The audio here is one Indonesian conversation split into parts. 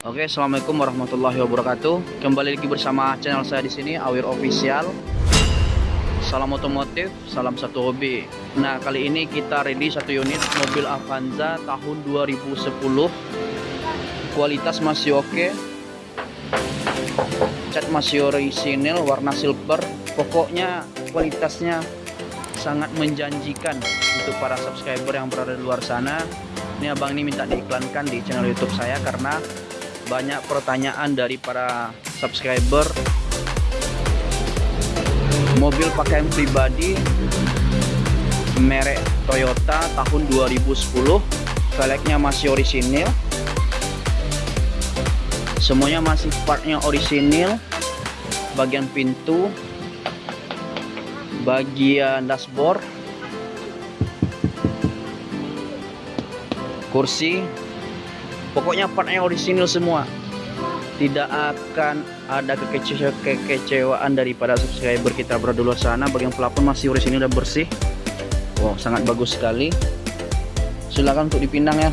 Oke, assalamualaikum warahmatullahi wabarakatuh. Kembali lagi bersama channel saya di sini Awir Official. Salam otomotif, salam satu hobi. Nah, kali ini kita ready satu unit mobil Avanza tahun 2010. Kualitas masih oke. Cat masih orisinil, warna silver. Pokoknya kualitasnya sangat menjanjikan untuk para subscriber yang berada di luar sana. Ini abang ini minta diiklankan di channel YouTube saya karena banyak pertanyaan dari para subscriber. Mobil pakaian pribadi merek Toyota tahun 2010 velgnya masih orisinil. Semuanya masih partnya orisinil. Bagian pintu. Bagian dashboard. Kursi pokoknya partnya orisinil semua. Tidak akan ada kekece kekecewaan daripada subscriber kita berada luar sana. Bagian pelapon masih orisinil dan bersih. Wow sangat bagus sekali. Silakan untuk dipindang ya.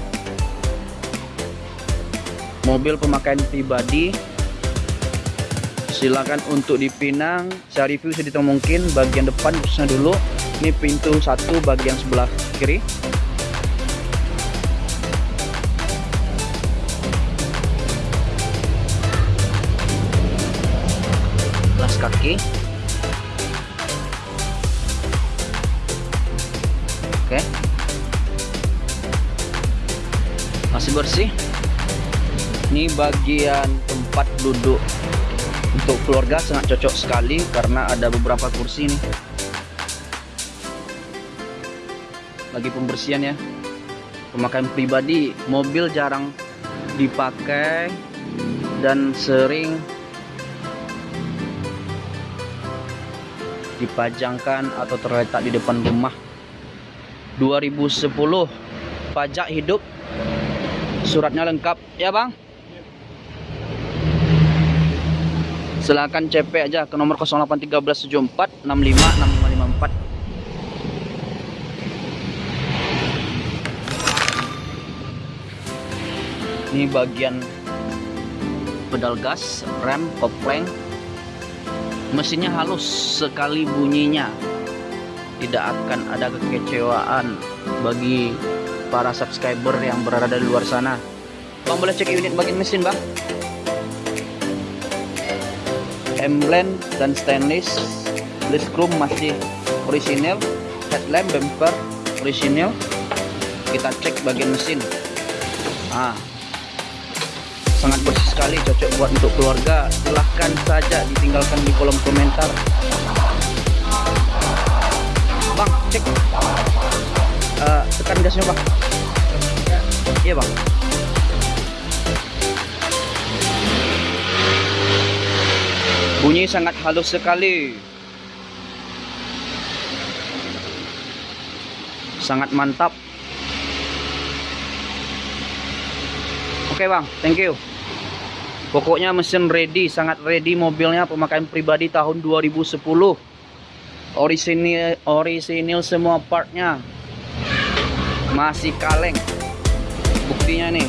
Mobil pemakaian pribadi. Silakan untuk dipinang. Saya review sedikit mungkin. Bagian depan khususnya dulu. Ini pintu satu bagian sebelah kiri kaki oke. Masih bersih. Ini bagian tempat duduk untuk keluarga sangat cocok sekali karena ada beberapa kursi nih. Lagi pembersihan ya. Pemakaian pribadi mobil jarang dipakai dan sering dipajangkan atau terletak di depan rumah. 2010 pajak hidup. Suratnya lengkap ya bang? Silahkan CP aja ke nomor 081374 65 6554 ini bagian pedal gas rem kopling mesinnya halus sekali bunyinya. Tidak akan ada kekecewaan bagi para subscriber yang berada di luar sana. Bang boleh cek unit bagian mesin bang? Emblem dan stainless list chrome masih orisinil headlamp bumper orisinil. Kita cek bagian mesin. Ah sangat bersih sekali cocok buat untuk keluarga. Silahkan saja ditinggalkan di kolom komentar. Bang cek. Uh, tekan gasnya bang. Iya bang. Bunyi sangat halus sekali. Sangat mantap. Oke bang. Thank you pokoknya mesin ready sangat ready mobilnya pemakaian pribadi tahun 2010 orisinil orisinil semua partnya. Masih kaleng. Buktinya nih.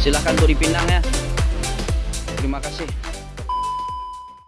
Silahkan tuh dipindang ya. Terima kasih